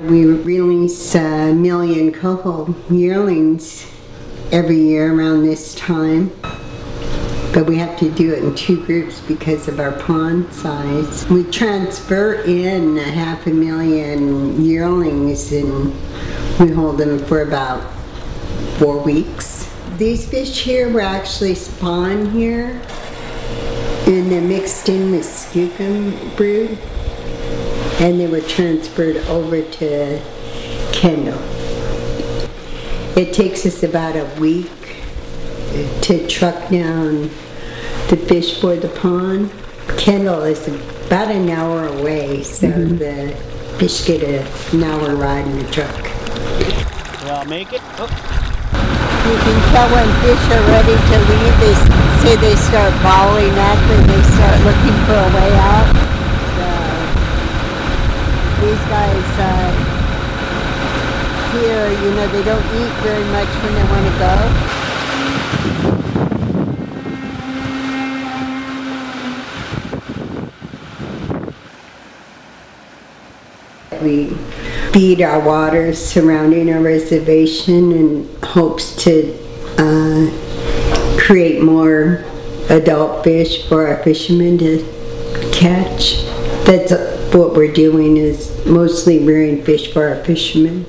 We release uh, a million coho yearlings every year around this time. But we have to do it in two groups because of our pond size. We transfer in a half a million yearlings and we hold them for about four weeks. These fish here were actually spawned here and they're mixed in with skookum brood and they were transferred over to Kendall. It takes us about a week to truck down the fish for the pond. Kendall is about an hour away, so mm-hmm. the fish get a, an hour ride in the truck. Well, make it. Oh. You can tell when fish are ready to leave, they say they start balling up and they start looking for a way out. These guys, uh, here, you know, they don't eat very much when they want to go. We feed our waters surrounding our reservation in hopes to uh, create more adult fish for our fishermen to catch. That's what we're doing is mostly rearing fish for our fishermen.